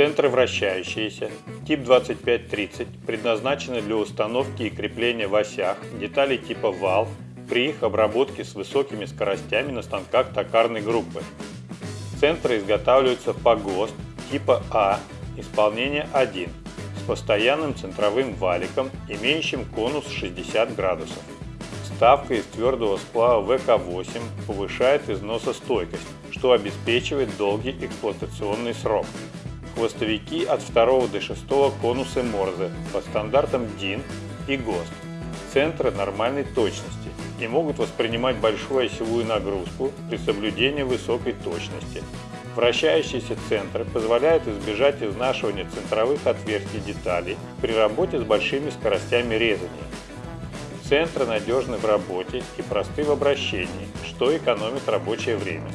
Центры вращающиеся, тип 2530, предназначены для установки и крепления в осях деталей типа вал при их обработке с высокими скоростями на станках токарной группы. Центры изготавливаются по ГОСТ типа А, исполнение 1, с постоянным центровым валиком, имеющим конус 60 градусов. Вставка из твердого сплава ВК-8 повышает износостойкость, что обеспечивает долгий эксплуатационный срок. Хвостовики от 2 до 6 конусы Морзе по стандартам DIN и ГОСТ. Центры нормальной точности и могут воспринимать большую осевую нагрузку при соблюдении высокой точности. Вращающиеся центры позволяют избежать изнашивания центровых отверстий деталей при работе с большими скоростями резания. Центры надежны в работе и просты в обращении, что экономит рабочее время.